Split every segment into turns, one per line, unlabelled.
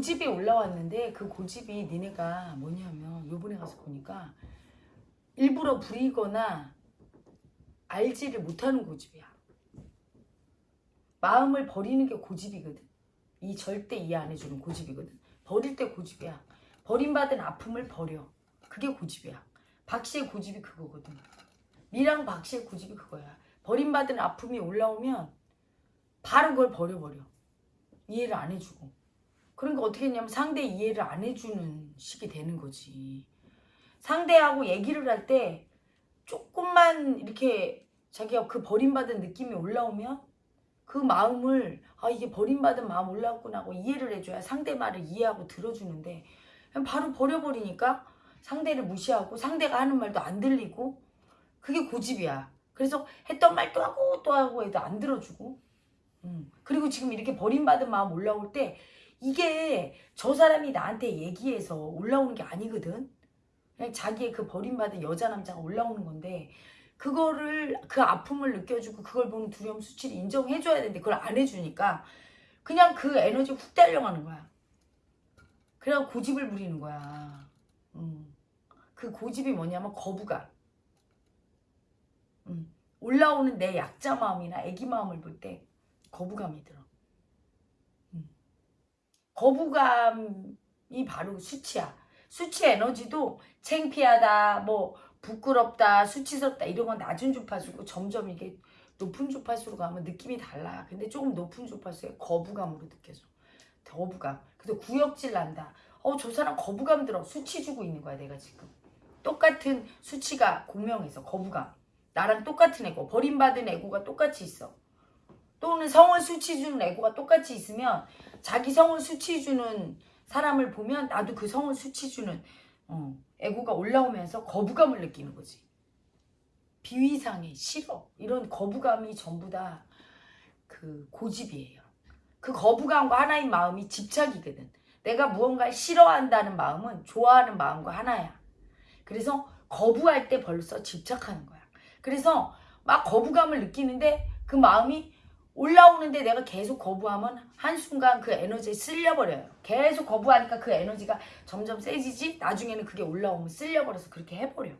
고집이 올라왔는데 그 고집이 니네가 뭐냐면 요번에 가서 보니까 일부러 부리거나 알지를 못하는 고집이야. 마음을 버리는 게 고집이거든. 이 절대 이해 안 해주는 고집이거든. 버릴 때 고집이야. 버림받은 아픔을 버려. 그게 고집이야. 박씨의 고집이 그거거든. 미랑 박씨의 고집이 그거야. 버림받은 아픔이 올라오면 바로 그걸 버려버려. 이해를 안 해주고. 그러니까 어떻게 했냐면 상대 이해를 안 해주는 식이 되는 거지. 상대하고 얘기를 할 때 조금만 이렇게 자기가 그 버림받은 느낌이 올라오면 그 마음을 아 이게 버림받은 마음 올라왔구나 하고 이해를 해줘야 상대 말을 이해하고 들어주는데 바로 버려버리니까 상대를 무시하고 상대가 하는 말도 안 들리고 그게 고집이야. 그래서 했던 말 또 하고 또 하고 해도 안 들어주고 음. 그리고 지금 이렇게 버림받은 마음 올라올 때 이게 저 사람이 나한테 얘기해서 올라오는 게 아니거든. 그냥 자기의 그 버림받은 여자 남자가 올라오는 건데 그거를 그 아픔을 느껴주고 그걸 보는 두려움 수치를 인정해줘야 되는데 그걸 안 해주니까 그냥 그 에너지 훅 달려가는 거야. 그래서 고집을 부리는 거야. 음. 그 고집이 뭐냐면 거부감. 음. 올라오는 내 약자 마음이나 애기 마음을 볼 때 거부감이 들어. 음. 거부감이 바로 수치야. 수치 에너지도 창피하다, 뭐 부끄럽다, 수치스럽다 이런 건 낮은 주파수고 점점 이게 높은 주파수로 가면 느낌이 달라. 근데 조금 높은 주파수에 거부감으로 느껴져. 거부감. 그래서 구역질 난다. 어, 저 사람 거부감 들어. 수치 주고 있는 거야, 내가 지금. 똑같은 수치가 공명해서 거부감. 나랑 똑같은 애고, 버림받은 애고가 똑같이 있어. 또는 성을 수치 주는 애고가 똑같이 있으면 자기 성을 수치 주는 사람을 보면 나도 그 성을 수치 주는 어, 애고가 올라오면서 거부감을 느끼는 거지. 비위상해, 싫어. 이런 거부감이 전부 다 그 고집이에요. 그 거부감과 하나인 마음이 집착이거든. 내가 무언가를 싫어한다는 마음은 좋아하는 마음과 하나야. 그래서 거부할 때 벌써 집착하는 거야. 그래서 막 거부감을 느끼는데 그 마음이 올라오는데 내가 계속 거부하면 한순간 그 에너지에 쓸려버려요. 계속 거부하니까 그 에너지가 점점 세지지 나중에는 그게 올라오면 쓸려버려서 그렇게 해버려.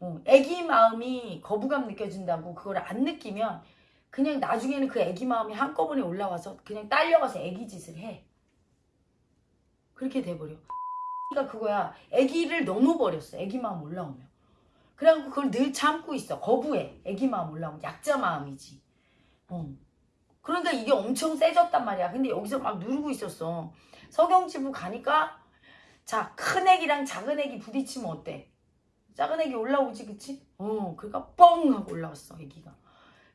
어, 애기 마음이 거부감 느껴진다고 그걸 안 느끼면 그냥 나중에는 그 애기 마음이 한꺼번에 올라와서 그냥 딸려가서 애기 짓을 해. 그렇게 돼버려. 가 그거야. 애기를 넣어버렸어. 애기 마음 올라오면. 그래갖고 그걸 늘 참고 있어. 거부해. 애기 마음 올라오면. 약자 마음이지. 어. 그러니까 이게 엄청 세졌단 말이야. 근데 여기서 막 누르고 있었어. 석영지부 가니까 자, 큰 애기랑 작은 애기 부딪히면 어때? 작은 애기 올라오지, 그치? 어, 그러니까 뻥 하고 올라왔어, 애기가.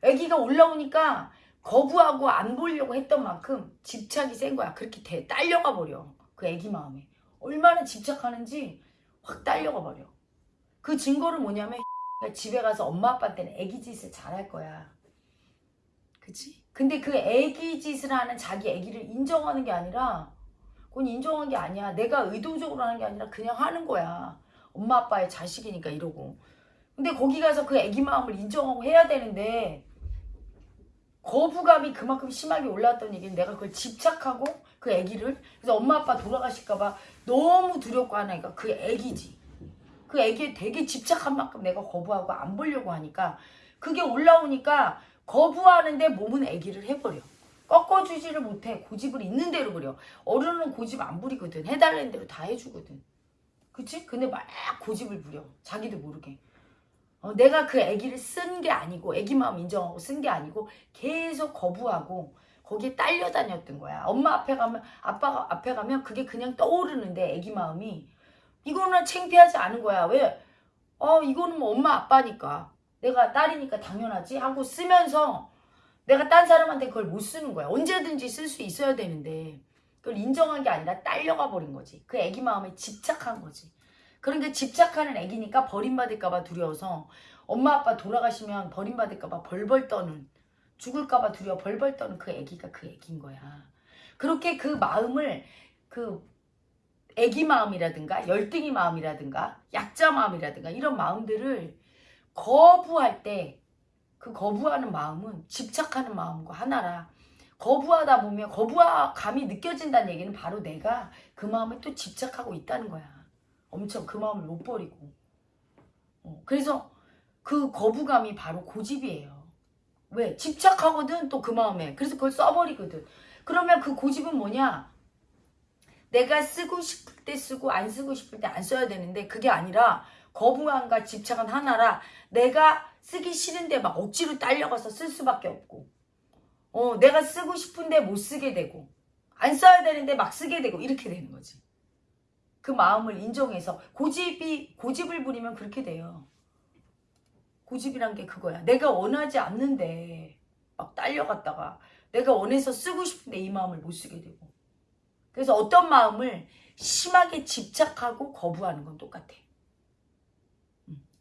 애기가 올라오니까 거부하고 안 보려고 했던 만큼 집착이 센 거야. 그렇게 돼, 딸려가 버려. 그 애기 마음에. 얼마나 집착하는지 확 딸려가 버려. 그 증거를 뭐냐면 집에 가서 엄마 아빠한테는 애기 짓을 잘할 거야. 그치? 근데 그 애기 짓을 하는 자기 애기를 인정하는 게 아니라 그건 인정한 게 아니야. 내가 의도적으로 하는 게 아니라 그냥 하는 거야. 엄마 아빠의 자식이니까 이러고. 근데 거기 가서 그 애기 마음을 인정하고 해야 되는데 거부감이 그만큼 심하게 올라왔던 얘기는 내가 그걸 집착하고 그 애기를 그래서 엄마 아빠 돌아가실까봐 너무 두렵고 하니까 그 애기지. 그 애기에 되게 집착한 만큼 내가 거부하고 안 보려고 하니까 그게 올라오니까 거부하는데 몸은 애기를 해버려. 꺾어주지를 못해. 고집을 있는 대로 부려. 어른은 고집 안 부리거든. 해달라는 대로 다 해주거든. 그치? 근데 막 고집을 부려. 자기도 모르게. 어, 내가 그 애기를 쓴 게 아니고 애기 마음 인정하고 쓴 게 아니고 계속 거부하고 거기에 딸려 다녔던 거야. 엄마 앞에 가면 아빠가 앞에 가면 그게 그냥 떠오르는데 애기 마음이 이거는 창피하지 않은 거야. 왜? 어 이거는 뭐 엄마 아빠니까 내가 딸이니까 당연하지 하고 쓰면서 내가 딴 사람한테 그걸 못 쓰는 거야. 언제든지 쓸 수 있어야 되는데 그걸 인정한 게 아니라 딸려가 버린 거지. 그 애기 마음에 집착한 거지. 그러니까 집착하는 애기니까 버림받을까 봐 두려워서 엄마 아빠 돌아가시면 버림받을까 봐 벌벌 떠는 죽을까 봐 두려워 벌벌 떠는 그 애기가 그 애기인 거야. 그렇게 그 마음을 그 애기 마음이라든가 열등이 마음이라든가 약자 마음이라든가 이런 마음들을 거부할 때 그 거부하는 마음은 집착하는 마음과 하나라 거부하다 보면 거부감이 느껴진다는 얘기는 바로 내가 그 마음에 또 집착하고 있다는 거야. 엄청 그 마음을 못 버리고. 어, 그래서 그 거부감이 바로 고집이에요. 왜? 집착하거든 또 그 마음에. 그래서 그걸 써버리거든. 그러면 그 고집은 뭐냐? 내가 쓰고 싶을 때 쓰고 안 쓰고 싶을 때 안 써야 되는데 그게 아니라 거부감과 집착은 하나라 내가 쓰기 싫은데 막 억지로 딸려가서 쓸 수밖에 없고 어 내가 쓰고 싶은데 못 쓰게 되고 안 써야 되는데 막 쓰게 되고 이렇게 되는 거지. 그 마음을 인정해서 고집이 고집을 부리면 그렇게 돼요. 고집이란 게 그거야. 내가 원하지 않는데 막 딸려갔다가 내가 원해서 쓰고 싶은데 이 마음을 못 쓰게 되고. 그래서 어떤 마음을 심하게 집착하고 거부하는 건 똑같아.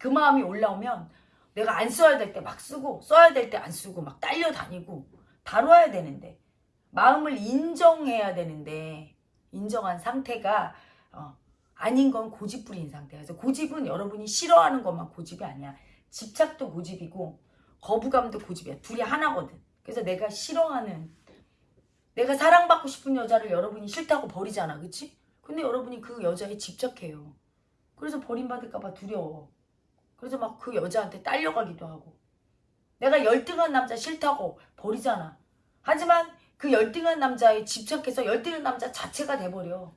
음, 그 마음이 올라오면 내가 안 써야 될 때 막 쓰고 써야 될 때 안 쓰고 막 딸려다니고 다뤄야 되는데 마음을 인정해야 되는데 인정한 상태가 어, 아닌 건 고집 부린 상태야. 그래서 고집은 여러분이 싫어하는 것만 고집이 아니야. 집착도 고집이고 거부감도 고집이야. 둘이 하나거든. 그래서 내가 싫어하는 내가 사랑받고 싶은 여자를 여러분이 싫다고 버리잖아. 그치? 근데 여러분이 그 여자에 집착해요. 그래서 버림받을까 봐 두려워. 그래서 막 그 여자한테 딸려가기도 하고. 내가 열등한 남자 싫다고 버리잖아. 하지만 그 열등한 남자에 집착해서 열등한 남자 자체가 돼버려.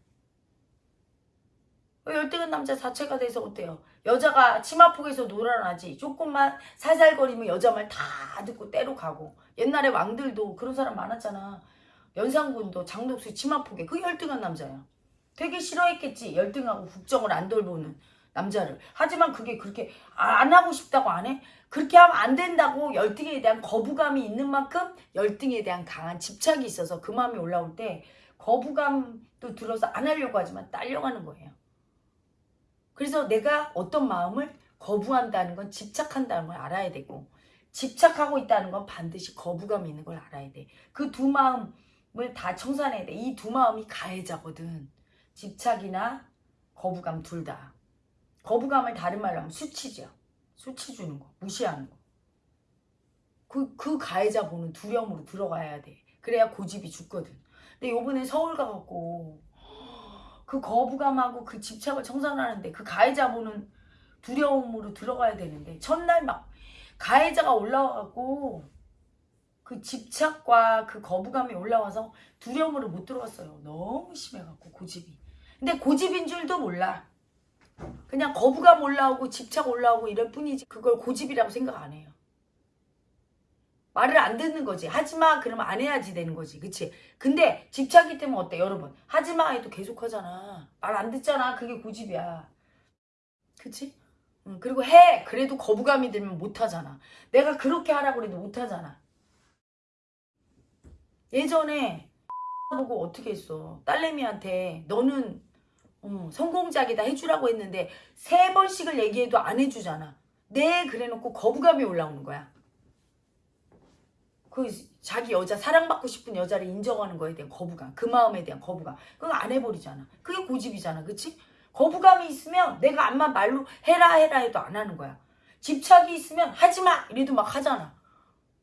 그 열등한 남자 자체가 돼서 어때요? 여자가 치마폭에서 놀아나지. 조금만 살살거리면 여자 말 다 듣고 때로 가고. 옛날에 왕들도 그런 사람 많았잖아. 연산군도 장독수 치마폭에 그 열등한 남자야. 되게 싫어했겠지. 열등하고 국정을 안 돌보는 남자를. 하지만 그게 그렇게 안 하고 싶다고 안 해? 그렇게 하면 안 된다고 열등에 대한 거부감이 있는 만큼 열등에 대한 강한 집착이 있어서 그 마음이 올라올 때 거부감도 들어서 안 하려고 하지만 딸려가는 거예요. 그래서 내가 어떤 마음을 거부한다는 건 집착한다는 걸 알아야 되고 집착하고 있다는 건 반드시 거부감이 있는 걸 알아야 돼. 그 두 마음을 다 청산해야 돼. 이 두 마음이 가해자거든. 집착이나 거부감 둘 다. 거부감을 다른 말로 하면 수치죠. 수치 주는 거, 무시하는 거. 그, 그 가해자 보는 두려움으로 들어가야 돼. 그래야 고집이 죽거든. 근데 요번에 서울 가갖고 그 거부감하고 그 집착을 청산하는데 그 가해자 보는 두려움으로 들어가야 되는데 첫날 막 가해자가 올라와갖고 그 집착과 그 거부감이 올라와서 두려움으로 못 들어갔어요. 너무 심해갖고 고집이. 근데 고집인 줄도 몰라. 그냥 거부감 올라오고 집착 올라오고 이럴 뿐이지 그걸 고집이라고 생각 안 해요. 말을 안 듣는 거지. 하지마 그러면 안 해야지 되는 거지. 그치? 근데 집착이 때문에 어때 여러분? 하지마 해도 계속 하잖아. 말 안 듣잖아. 그게 고집이야. 그치? 응, 그리고 해. 그래도 거부감이 들면 못 하잖아. 내가 그렇게 하라고 그래도 못 하잖아. 예전에 보고 어떻게 했어. 딸내미한테 너는 어, 성공작이다 해주라고 했는데 세 번씩을 얘기해도 안 해주잖아. 네 그래 놓고 거부감이 올라오는 거야. 그 자기 여자 사랑받고 싶은 여자를 인정하는 거에 대한 거부감 그 마음에 대한 거부감 그거 안 해버리잖아. 그게 고집이잖아. 그치? 거부감이 있으면 내가 암만 말로 해라 해라 해도 안 하는 거야. 집착이 있으면 하지마 이래도 막 하잖아.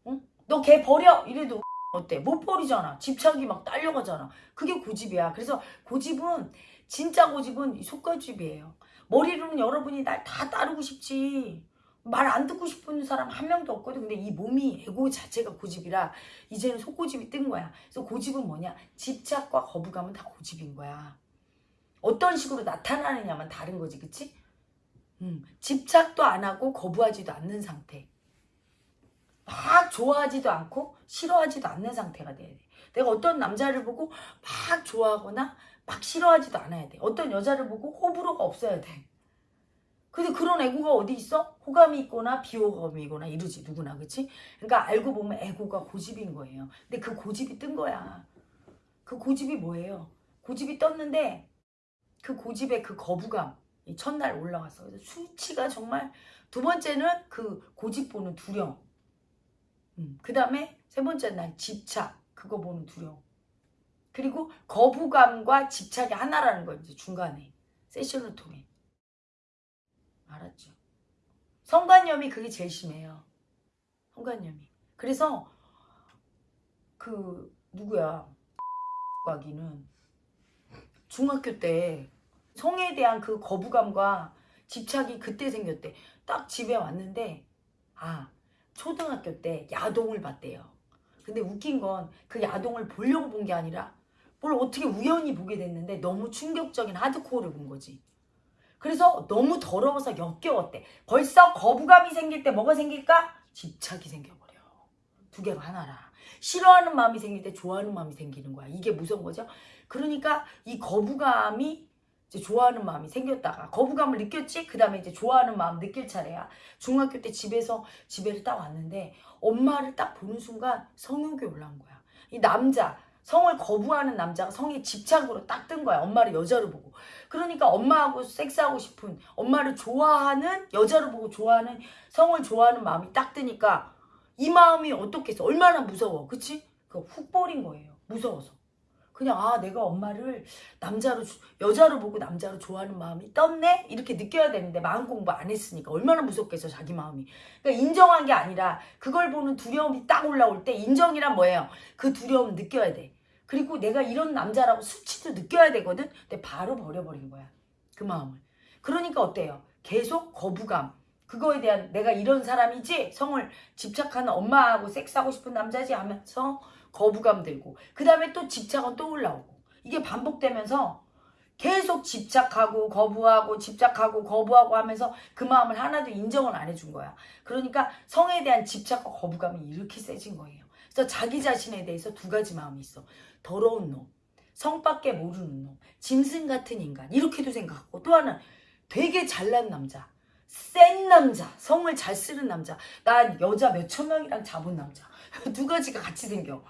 응? 너 걔 버려 이래도 어때? 못 버리잖아. 집착이 막 딸려가잖아. 그게 고집이야. 그래서 고집은 진짜 고집은 속고집이에요. 머리로는 여러분이 날 다 따르고 싶지. 말 안 듣고 싶은 사람 한 명도 없거든. 근데 이 몸이 에고 자체가 고집이라 이제는 속고집이 뜬 거야. 그래서 고집은 뭐냐? 집착과 거부감은 다 고집인 거야. 어떤 식으로 나타나느냐만 다른 거지. 그치? 음, 집착도 안 하고 거부하지도 않는 상태. 막 좋아하지도 않고 싫어하지도 않는 상태가 돼야 돼. 내가 어떤 남자를 보고 막 좋아하거나 막 싫어하지도 않아야 돼. 어떤 여자를 보고 호불호가 없어야 돼. 근데 그런 애고가 어디 있어? 호감이 있거나 비호감이 있거나 이러지 누구나 그치? 그러니까 알고 보면 애고가 고집인 거예요. 근데 그 고집이 뜬 거야. 그 고집이 뭐예요? 고집이 떴는데 그 고집의 그 거부감 이 첫날 올라왔어. 그래서 수치가 정말 두 번째는 그 고집 보는 두려움. 음, 그 다음에 세 번째 날 집착 그거 보는 두려움. 그리고 거부감과 집착이 하나라는 거 이제 중간에 세션을 통해 알았죠. 성관념이 그게 제일 심해요. 성관념이. 그래서 그 누구야? 가기는 중학교 때 성에 대한 그 거부감과 집착이 그때 생겼대. 딱 집에 왔는데 아 초등학교 때 야동을 봤대요. 근데 웃긴 건 그 야동을 보려고 본 게 아니라 뭘 어떻게 우연히 보게 됐는데 너무 충격적인 하드코어를 본 거지. 그래서 너무 더러워서 역겨웠대. 벌써 거부감이 생길 때 뭐가 생길까? 집착이 생겨버려. 두 개가 하나라. 싫어하는 마음이 생길 때 좋아하는 마음이 생기는 거야. 이게 무서운 거죠. 그러니까 이 거부감이 이제 좋아하는 마음이 생겼다가 거부감을 느꼈지? 그 다음에 이제 좋아하는 마음 느낄 차례야. 중학교 때 집에서 집에를 딱 왔는데 엄마를 딱 보는 순간 성욕이 올라온 거야. 이 남자, 성을 거부하는 남자가 성에 집착으로 딱뜬 거야. 엄마를 여자로 보고. 그러니까 엄마하고 섹스하고 싶은 엄마를 좋아하는 여자로 보고 좋아하는 성을 좋아하는 마음이 딱 뜨니까 이 마음이 어떻겠어? 얼마나 무서워. 그치? 그거 훅 버린 거예요. 무서워서. 그냥 아 내가 엄마를 남자로 주- 여자로 보고 남자로 좋아하는 마음이 떴네? 이렇게 느껴야 되는데 마음 공부 안 했으니까 얼마나 무섭겠어 자기 마음이. 그러니까 인정한 게 아니라 그걸 보는 두려움이 딱 올라올 때 인정이란 뭐예요? 그 두려움 느껴야 돼. 그리고 내가 이런 남자라고 수치도 느껴야 되거든? 근데 바로 버려버린 거야 그 마음을. 그러니까 어때요? 계속 거부감. 그거에 대한 내가 이런 사람이지? 성을 집착하는 엄마하고 섹스하고 싶은 남자지 하면서 거부감 들고 그 다음에 또 집착은 또 올라오고 이게 반복되면서 계속 집착하고 거부하고 집착하고 거부하고 하면서 그 마음을 하나도 인정을 안 해준 거야. 그러니까 성에 대한 집착과 거부감이 이렇게 세진 거예요. 그래서 자기 자신에 대해서 두 가지 마음이 있어. 더러운 놈 성밖에 모르는 놈 짐승 같은 인간 이렇게도 생각하고 또 하나 되게 잘난 남자 센 남자 성을 잘 쓰는 남자 난 여자 몇 천 명이랑 잡은 남자. 두 가지가 같이 생겨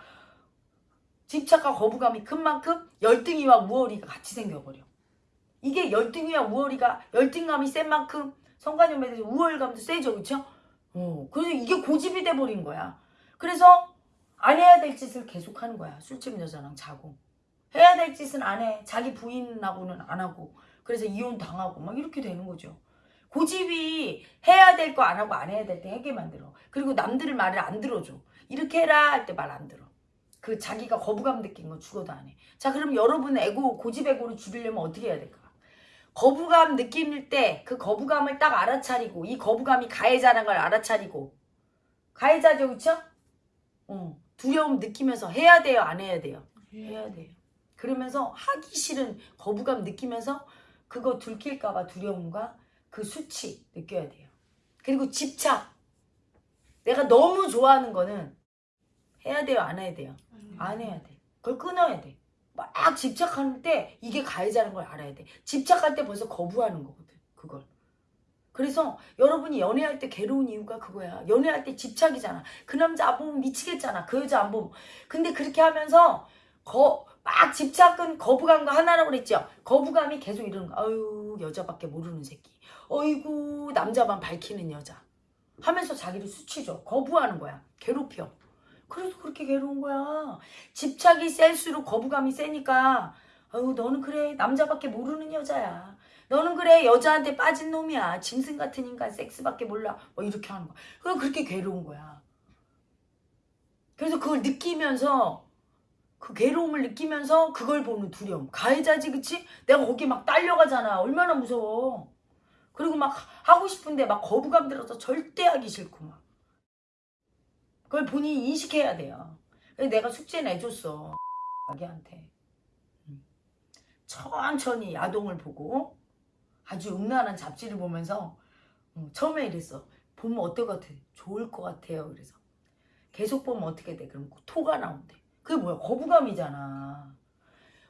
집착과 거부감이 큰 만큼 열등이와 우월이가 같이 생겨버려. 이게 열등이와 우월이가 열등감이 센 만큼 성관념에 대해서 우월감도 세죠, 그렇죠? 어, 그래서 이게 고집이 돼버린 거야. 그래서 안 해야 될 짓을 계속하는 거야. 술집 여자랑 자고 해야 될 짓은 안 해. 자기 부인하고는 안 하고 그래서 이혼 당하고 막 이렇게 되는 거죠. 고집이 해야 될 거 안 하고 안 해야 될 때 하게 만들어. 그리고 남들을 말을 안 들어줘. 이렇게 해라 할 때 말 안 들어. 그 자기가 거부감 느낀 거 죽어도 안 해. 자, 그럼 여러분 에고, 고집 에고를 줄이려면 어떻게 해야 될까? 거부감 느낄 때 그 거부감을 딱 알아차리고 이 거부감이 가해자라는 걸 알아차리고 가해자죠, 그쵸? 어, 두려움 느끼면서 해야 돼요, 안 해야 돼요? 해야 돼요. 그러면서 하기 싫은 거부감 느끼면서 그거 들킬까봐 두려움과 그 수치 느껴야 돼요. 그리고 집착. 내가 너무 좋아하는 거는 해야 돼요, 안 해야 돼요? 안 해야 돼. 그걸 끊어야 돼. 막 집착하는 때 이게 가해자는 걸 알아야 돼. 집착할 때 벌써 거부하는 거거든. 그걸. 그래서 여러분이 연애할 때 괴로운 이유가 그거야. 연애할 때 집착이잖아. 그 남자 안 보면 미치겠잖아. 그 여자 안 보면. 근데 그렇게 하면서 거, 막 집착은 거부감과 하나라고 그랬죠. 거부감이 계속 이러는 거. 아유 여자밖에 모르는 새끼. 어이구 남자만 밝히는 여자. 하면서 자기를 수치죠. 거부하는 거야. 괴롭혀. 그래서 그렇게 괴로운 거야. 집착이 셀수록 거부감이 세니까 아유 너는 그래 남자밖에 모르는 여자야. 너는 그래 여자한테 빠진 놈이야. 짐승 같은 인간 섹스밖에 몰라. 뭐 이렇게 하는 거야. 그래서 그렇게 괴로운 거야. 그래서 그걸 느끼면서 그 괴로움을 느끼면서 그걸 보는 두려움. 가해자지 그치? 내가 거기 막 딸려가잖아. 얼마나 무서워. 그리고 막 하고 싶은데 막 거부감 들어서 절대 하기 싫고 막. 그걸 본인이 인식해야 돼요. 내가 숙제 내줬어. 아기한테. 음. 천천히 야동을 보고 아주 음란한 잡지를 보면서 음, 처음에 이랬어. 보면 어떨 것 같아? 좋을 것 같아요. 그래서 계속 보면 어떻게 돼? 그럼 토가 나온대. 그게 뭐야? 거부감이잖아.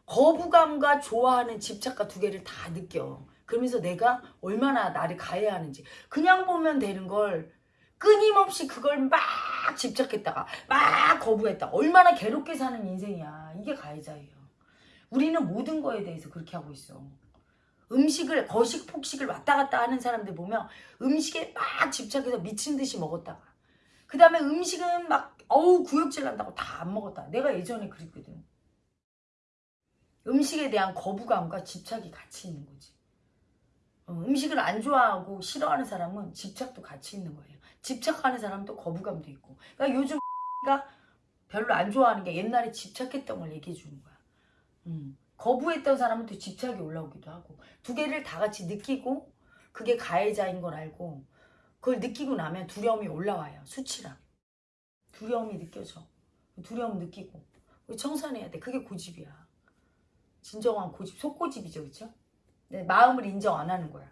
거부감과 좋아하는 집착과 두 개를 다 느껴. 그러면서 내가 얼마나 나를 가해하는지. 그냥 보면 되는 걸 끊임없이 그걸 막 집착했다가 막 거부했다. 얼마나 괴롭게 사는 인생이야. 이게 가해자예요. 우리는 모든 거에 대해서 그렇게 하고 있어. 음식을 거식 폭식을 왔다 갔다 하는 사람들 보면 음식에 막 집착해서 미친 듯이 먹었다가 그 다음에 음식은 막 어우 구역질 난다고 다 안 먹었다. 내가 예전에 그랬거든. 음식에 대한 거부감과 집착이 같이 있는 거지. 어, 음식을 안 좋아하고 싫어하는 사람은 집착도 같이 있는 거예요. 집착하는 사람도 거부감도 있고. 그러니까 요즘 가 별로 안 좋아하는 게 옛날에 집착했던 걸 얘기해 주는 거야. 음. 거부했던 사람은 또 집착이 올라오기도 하고 두 개를 다 같이 느끼고 그게 가해자인 걸 알고 그걸 느끼고 나면 두려움이 올라와요. 수치랑. 두려움이 느껴져. 두려움 느끼고 청산해야 돼. 그게 고집이야. 진정한 고집, 속고집이죠, 그렇죠? 네, 마음을 인정 안 하는 거야.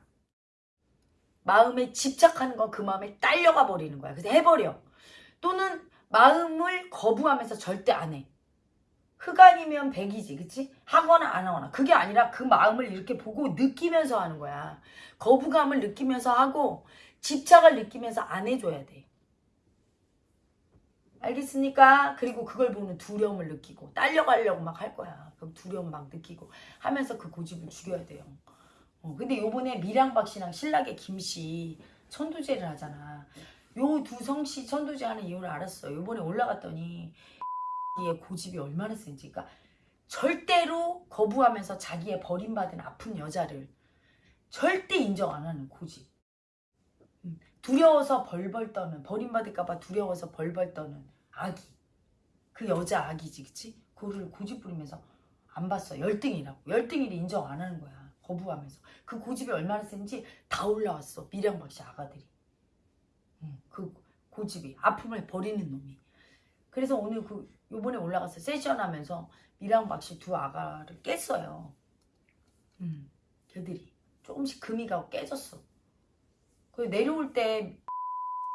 마음에 집착하는 건 그 마음에 딸려가 버리는 거야. 그래서 해버려. 또는 마음을 거부하면서 절대 안 해. 흑안이면 백이지, 그치? 하거나 안 하거나. 그게 아니라 그 마음을 이렇게 보고 느끼면서 하는 거야. 거부감을 느끼면서 하고 집착을 느끼면서 안 해줘야 돼. 알겠습니까? 그리고 그걸 보는 두려움을 느끼고 딸려가려고 막 할 거야. 그럼 두려움 막 느끼고 하면서 그 고집을 죽여야 돼요. 어, 근데 요번에 미량박 씨랑 신라의 김씨 천도제를 하잖아. 요 두 성씨 천도제 하는 이유를 알았어. 요번에 올라갔더니 의 고집이 얼마나 센지. 그러니까 절대로 거부하면서 자기의 버림받은 아픈 여자를 절대 인정 안 하는 고집. 음, 두려워서 벌벌 떠는 버림받을까봐 두려워서 벌벌 떠는 아기. 그 여자 아기지, 그치? 그거를 고집 부리면서 안 봤어. 열등이라고. 열등이를 인정 안 하는 거야. 거부하면서. 그 고집이 얼마나 센지 다 올라왔어. 미량박씨 아가들이. 음, 그 고집이. 아픔을 버리는 놈이. 그래서 오늘 그 요번에 올라가서 세션 하면서 미량박씨 두 아가를 깼어요. 음, 걔들이. 조금씩 금이 가고 깨졌어. 그 내려올 때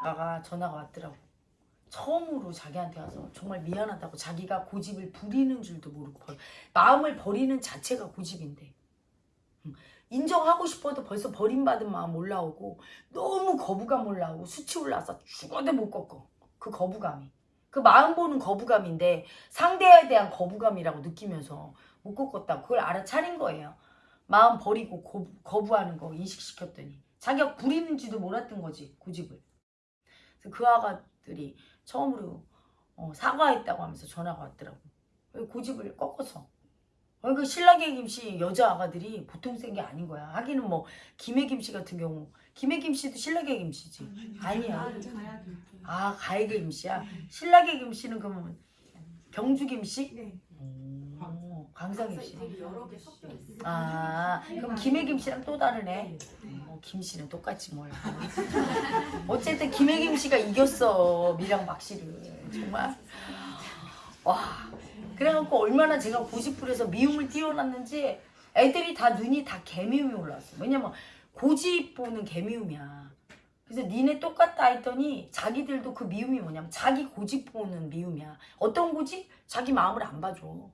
아가 전화가 왔더라고. 처음으로 자기한테 와서 정말 미안하다고 자기가 고집을 부리는 줄도 모르고 벌- 마음을 버리는 자체가 고집인데 음, 인정하고 싶어도 벌써 버림받은 마음 올라오고 너무 거부감 올라오고 수치 올라와서 죽어도 못 꺾어. 그 거부감이. 그 마음 보는 거부감인데 상대에 대한 거부감이라고 느끼면서 못 꺾었다고 그걸 알아차린 거예요. 마음 버리고 거, 거부하는 거 인식시켰더니. 자기가 부리는지도 몰랐던 거지 고집을. 그래서 그 아가들이 처음으로 어, 사과했다고 하면서 전화가 왔더라고. 고집을 꺾어서 어, 그 신라계 김씨 여자 아가들이 보통 센 게 아닌 거야. 하기는 뭐 김해 김씨 같은 경우 김해 김씨도 신라계 김씨지. 아니야. 아 가해계 김씨야? 신라계 김씨는 그러면 경주 김씨?
네.
오, 광사 김씨. 아 그럼 김해 김씨랑 또 다르네? 어, 김씨는 똑같지 뭘. 어쨌든 김혜김 씨가 이겼어 미랑 박씨를. 정말. 와 그래갖고 얼마나 제가 고집부려서 미움을 띄워놨는지 애들이 다 눈이 다 개미움이 올라왔어. 왜냐면 고집 보는 개미움이야. 그래서 니네 똑같다 했더니 자기들도 그 미움이 뭐냐면 자기 고집 보는 미움이야. 어떤 고집? 자기 마음을 안 봐줘.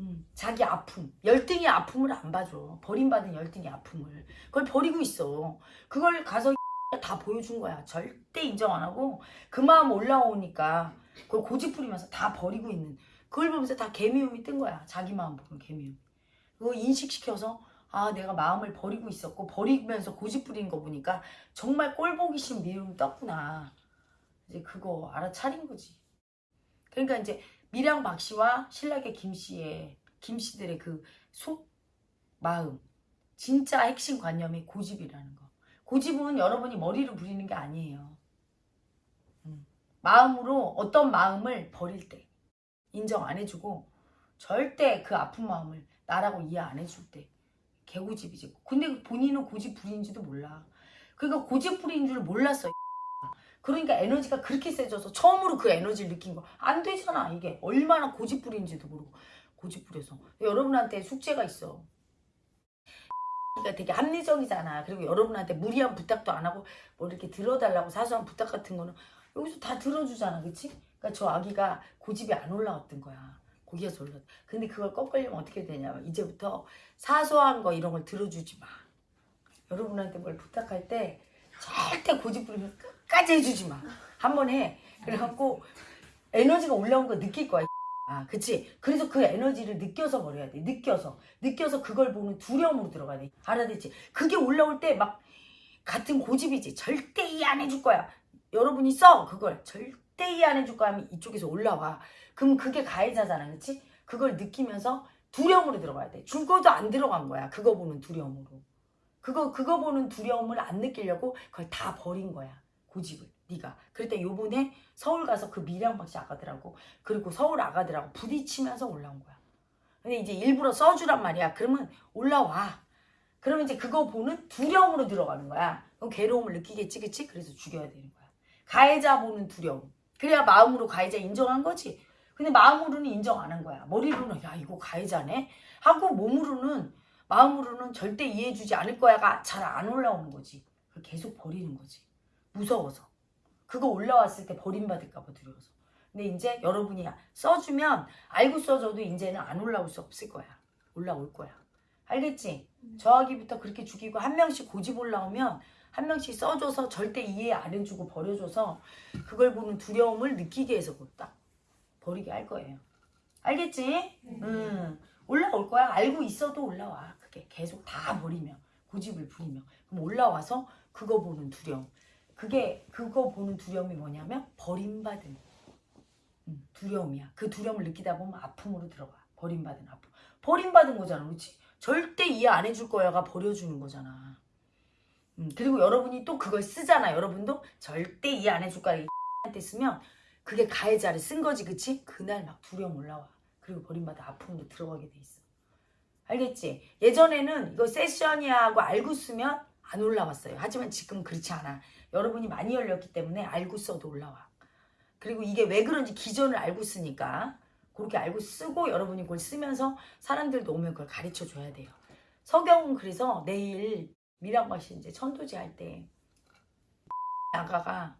음, 자기 아픔, 열등의 아픔을 안 봐줘. 버림받은 열등의 아픔을. 그걸 버리고 있어. 그걸 가서 다 보여준 거야. 절대 인정 안 하고 그 마음 올라오니까 그걸 고집 부리면서 다 버리고 있는 그걸 보면서 다 개미움이 뜬 거야. 자기 마음 보는 개미움. 그거 인식시켜서 아 내가 마음을 버리고 있었고 버리면서 고집 부리는 거 보니까 정말 꼴 보기 싫은 미움이 떴구나. 이제 그거 알아차린 거지. 그러니까 이제 미량 박 씨와 신라계 김 씨의 김 씨들의 그 속 마음 진짜 핵심 관념이 고집이라는 거. 고집은 여러분이 머리로 부리는 게 아니에요. 음. 마음으로 어떤 마음을 버릴 때 인정 안 해주고 절대 그 아픈 마음을 나라고 이해 안 해줄 때 개고집이지. 근데 본인은 고집 부리는지도 몰라. 그러니까 고집 부리는 줄 몰랐어. 그러니까 에너지가 그렇게 세져서 처음으로 그 에너지를 느낀 거. 안 되잖아 이게. 얼마나 고집 부리는지도 모르고 고집 부려서. 여러분한테 숙제가 있어. 그러니까 되게 합리적이잖아. 그리고 여러분한테 무리한 부탁도 안 하고 뭐 이렇게 들어달라고 사소한 부탁 같은 거는 여기서 다 들어주잖아. 그치? 그러니까 저 아기가 고집이 안 올라왔던 거야. 고기에서 올라. 근데 그걸 꺾으려면 어떻게 되냐면 이제부터 사소한 거 이런 걸 들어주지 마. 여러분한테 뭘 부탁할 때 절대 고집 부리면 끝까지 해주지 마. 한 번 해. 그래갖고 에너지가 올라온 거 느낄 거야. 아, 그치? 그래서 그 에너지를 느껴서 버려야 돼. 느껴서. 느껴서 그걸 보는 두려움으로 들어가야 돼. 알아듣지? 그게 올라올 때 막 같은 고집이지. 절대 이해 안 해줄 거야. 여러분이 써. 그걸. 절대 이해 안 해줄 거야 하면 이쪽에서 올라와. 그럼 그게 가해자잖아. 그치? 그걸 느끼면서 두려움으로 들어가야 돼. 죽어도 안 들어간 거야. 그거 보는 두려움으로. 그거, 그거 보는 두려움을 안 느끼려고 그걸 다 버린 거야. 고집을. 네가. 그랬더니 요번에 서울 가서 그 밀양박씨 아가들하고 그리고 서울 아가들하고 부딪히면서 올라온 거야. 근데 이제 일부러 써주란 말이야. 그러면 올라와. 그러면 이제 그거 보는 두려움으로 들어가는 거야. 그럼 괴로움을 느끼겠지, 그치? 그래서 죽여야 되는 거야. 가해자 보는 두려움. 그래야 마음으로 가해자 인정한 거지. 근데 마음으로는 인정 안 한 거야. 머리로는 야 이거 가해자네 하고 몸으로는 마음으로는 절대 이해해주지 않을 거야가 잘 안 올라오는 거지. 계속 버리는 거지. 무서워서. 그거 올라왔을 때 버림받을까 봐 두려워서. 근데 이제 여러분이 써주면 알고 써줘도 이제는 안 올라올 수 없을 거야. 올라올 거야. 알겠지? 저하기부터 그렇게 죽이고 한 명씩 고집 올라오면 한 명씩 써줘서 절대 이해 안 해주고 버려줘서 그걸 보는 두려움을 느끼게 해서 딱 버리게 할 거예요. 알겠지? 음, 올라올 거야. 알고 있어도 올라와. 그게 계속 다 버리면 고집을 부리면 그럼 올라와서 그거 보는 두려움. 그게 그거 보는 두려움이 뭐냐면 버림받은 음, 두려움이야. 그 두려움을 느끼다 보면 아픔으로 들어가. 버림받은 아픔. 버림받은 거잖아, 그렇지? 절대 이해 안 해줄 거야가 버려주는 거잖아. 음, 그리고 여러분이 또 그걸 쓰잖아. 여러분도 절대 이해 안 해줄 거야. 한테 쓰면 그게 가해자를 쓴 거지, 그치? 그날 막 두려움 올라와. 그리고 버림받아 아픔으로 들어가게 돼 있어. 알겠지? 예전에는 이거 세션이야 하고 알고 쓰면 안 올라왔어요. 하지만 지금 그렇지 않아. 여러분이 많이 열렸기 때문에 알고 써도 올라와. 그리고 이게 왜 그런지 기전을 알고 쓰니까 그렇게 알고 쓰고 여러분이 그걸 쓰면서 사람들도 오면 그걸 가르쳐 줘야 돼요. 서경은 그래서 내일 미랑밭이 이제 천도제 할때 아가가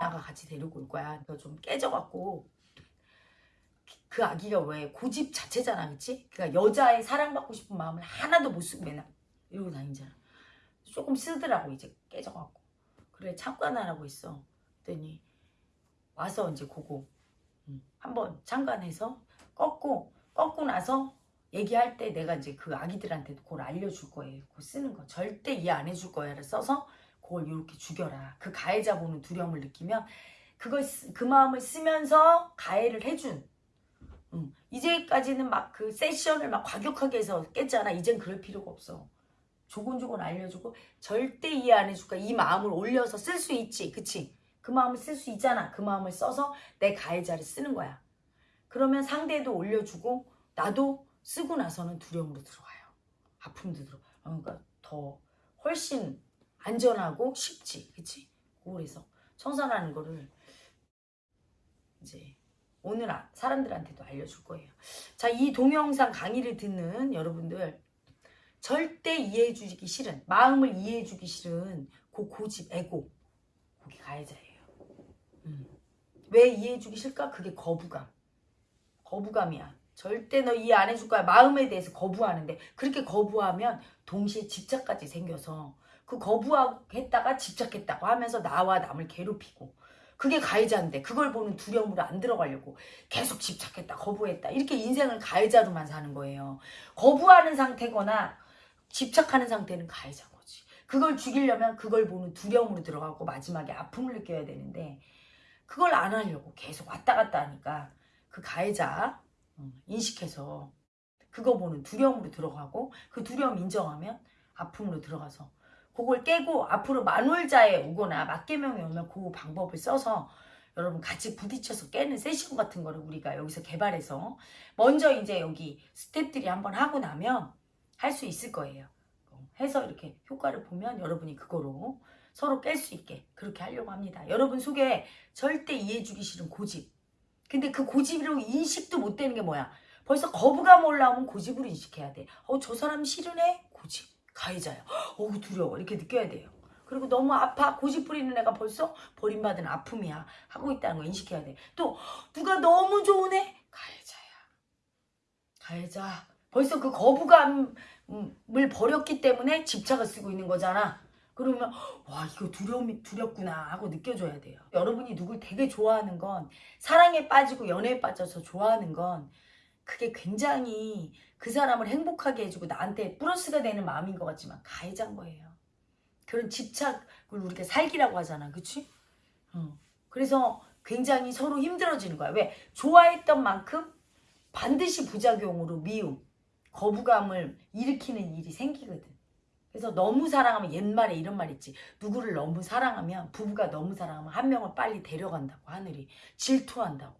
아가 같이 데리고 올 거야. 그래서 좀 깨져갖고 그 아기가 왜 고집 자체잖아, 그치? 그러니까 여자의 사랑받고 싶은 마음을 하나도 못 쓰고 맨날 이러고 다니잖아. 조금 쓰더라고 이제 깨져갖고 그래 참관하라고 있어. 그랬더니 와서 이제 그거 음, 한번 참관해서 꺾고 꺾고 나서 얘기할 때 내가 이제 그 아기들한테도 그걸 알려줄 거예요. 그거 쓰는 거 절대 이해 안 해줄 거야를 써서 그걸 이렇게 죽여라. 그 가해자 보는 두려움을 느끼면 그걸 쓰- 그 마음을 쓰면서 가해를 해준. 음, 이제까지는 막 그 세션을 막 과격하게 해서 깼잖아. 이젠 그럴 필요가 없어. 조곤조곤 알려주고 절대 이해 안 해줄까 이 마음을 올려서 쓸 수 있지 그치 그 마음을 쓸 수 있잖아 그 마음을 써서 내 가해자를 쓰는 거야 그러면 상대도 올려주고 나도 쓰고 나서는 두려움으로 들어와요 아픔도 들어 어, 그러니까 더 훨씬 안전하고 쉽지 그치 그래서 청산하는 거를 이제 오늘 아- 사람들한테도 알려줄 거예요 자 이 동영상 강의를 듣는 여러분들 절대 이해해주기 싫은 마음을 이해해주기 싫은 그 고집 애고 그게 가해자예요. 음. 왜 이해해주기 싫을까? 그게 거부감. 거부감이야. 절대 너 이해 안 해줄 거야. 마음에 대해서 거부하는데 그렇게 거부하면 동시에 집착까지 생겨서 그 거부했다가 집착했다고 하면서 나와 남을 괴롭히고 그게 가해자인데 그걸 보는 두려움으로 안 들어가려고 계속 집착했다 거부했다 이렇게 인생을 가해자로만 사는 거예요. 거부하는 상태거나 집착하는 상태는 가해자인 거지. 그걸 죽이려면 그걸 보는 두려움으로 들어가고 마지막에 아픔을 느껴야 되는데 그걸 안 하려고 계속 왔다 갔다 하니까 그 가해자 음, 인식해서 그거 보는 두려움으로 들어가고 그 두려움 인정하면 아픔으로 들어가서 그걸 깨고 앞으로 만월자에 오거나 맞개명에 오면 그 방법을 써서 여러분 같이 부딪혀서 깨는 세션 같은 거를 우리가 여기서 개발해서 먼저 이제 여기 스탭들이 한번 하고 나면 할 수 있을 거예요. 어, 해서 이렇게 효과를 보면 여러분이 그거로 서로 깰 수 있게 그렇게 하려고 합니다. 여러분 속에 절대 이해해주기 싫은 고집. 근데 그 고집으로 인식도 못 되는 게 뭐야? 벌써 거부감 올라오면 고집으로 인식해야 돼. 어, 저 사람 싫으네? 고집. 가해자야. 어우, 두려워. 이렇게 느껴야 돼요. 그리고 너무 아파. 고집 부리는 애가 벌써 버림받은 아픔이야. 하고 있다는 거 인식해야 돼. 또, 누가 너무 좋은 애? 가해자야. 가해자. 벌써 그 거부감을 버렸기 때문에 집착을 쓰고 있는 거잖아. 그러면 와 이거 두려움이 두렵구나 하고 느껴줘야 돼요. 여러분이 누굴 되게 좋아하는 건 사랑에 빠지고 연애에 빠져서 좋아하는 건 그게 굉장히 그 사람을 행복하게 해주고 나한테 플러스가 되는 마음인 것 같지만 가해자인 거예요. 그런 집착을 우리가 살기라고 하잖아, 그치? 어. 그래서 굉장히 서로 힘들어지는 거야. 왜? 좋아했던 만큼 반드시 부작용으로 미움, 거부감을 일으키는 일이 생기거든. 그래서 너무 사랑하면 옛말에 이런 말 있지. 누구를 너무 사랑하면 부부가 너무 사랑하면 한 명을 빨리 데려간다고 하늘이 질투한다고.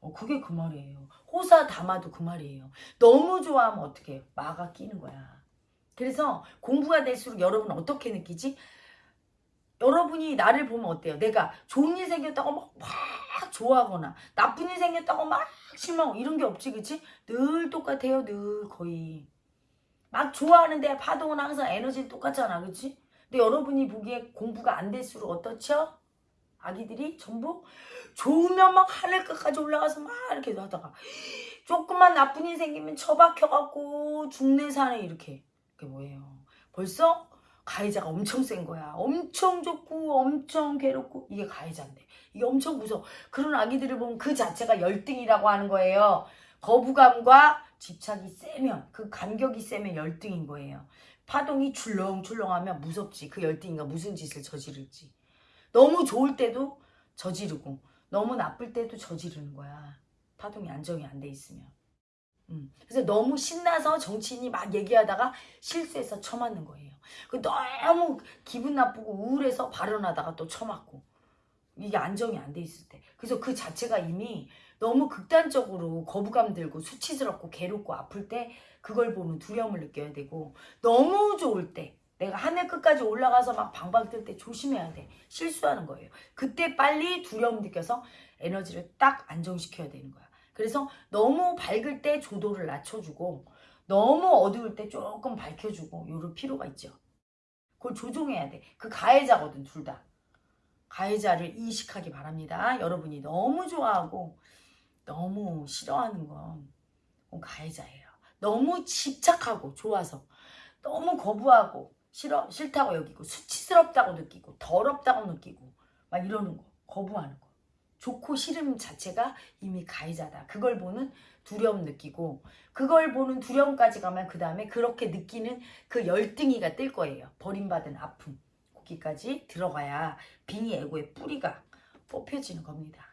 어, 그게 그 말이에요. 호사 담아도 그 말이에요. 너무 좋아하면 어떻게 해요? 마가 끼는 거야. 그래서 공부가 될수록 여러분 어떻게 느끼지? 여러분이 나를 보면 어때요? 내가 좋은 일 생겼다고 막, 막 좋아하거나 나쁜 일 생겼다고 막 실망 이런 게 없지 그치? 늘 똑같아요 늘 거의 막 좋아하는데 파동은 항상 에너지는 똑같잖아 그치? 근데 여러분이 보기에 공부가 안 될수록 어떻죠? 아기들이 전부 좋으면 막 하늘 끝까지 올라가서 막 이렇게 하다가 조금만 나쁜 일 생기면 처박혀갖고 죽네 사네 이렇게. 그게 뭐예요? 벌써 가해자가 엄청 센 거야. 엄청 좋고 엄청 괴롭고 이게 가해자인데. 이게 엄청 무서워. 그런 아기들을 보면 그 자체가 열등이라고 하는 거예요. 거부감과 집착이 세면 그 간격이 세면 열등인 거예요 파동이 출렁출렁하면 무섭지 그 열등이가 무슨 짓을 저지를지 너무 좋을 때도 저지르고 너무 나쁠 때도 저지르는 거야. 파동이 안정이 안 돼 있으면. 음. 그래서 너무 신나서 정치인이 막 얘기하다가 실수해서 처맞는 거예요. 그 너무 기분 나쁘고 우울해서 발언하다가 또 처맞고 이게 안정이 안 돼 있을 때. 그래서 그 자체가 이미 너무 극단적으로 거부감 들고 수치스럽고 괴롭고 아플 때 그걸 보는 두려움을 느껴야 되고 너무 좋을 때 내가 하늘 끝까지 올라가서 막 방방 뜰 때 조심해야 돼. 실수하는 거예요. 그때 빨리 두려움 느껴서 에너지를 딱 안정시켜야 되는 거야. 그래서 너무 밝을 때 조도를 낮춰주고 너무 어두울 때 조금 밝혀주고 요럴 필요가 있죠. 그걸 조종해야 돼. 그 가해자거든 둘 다. 가해자를 인식하기 바랍니다. 여러분이 너무 좋아하고 너무 싫어하는 건 가해자예요. 너무 집착하고 좋아서 너무 거부하고 싫어 싫다고 여기고 수치스럽다고 느끼고 더럽다고 느끼고 막 이러는 거 거부하는 거. 좋고 싫음 자체가 이미 가해자다. 그걸 보는 두려움 느끼고 그걸 보는 두려움까지 가면 그 다음에 그렇게 느끼는 그 열등이가 뜰 거예요. 버림받은 아픔. 거기까지 들어가야 빙의 에고의 뿌리가 뽑혀지는 겁니다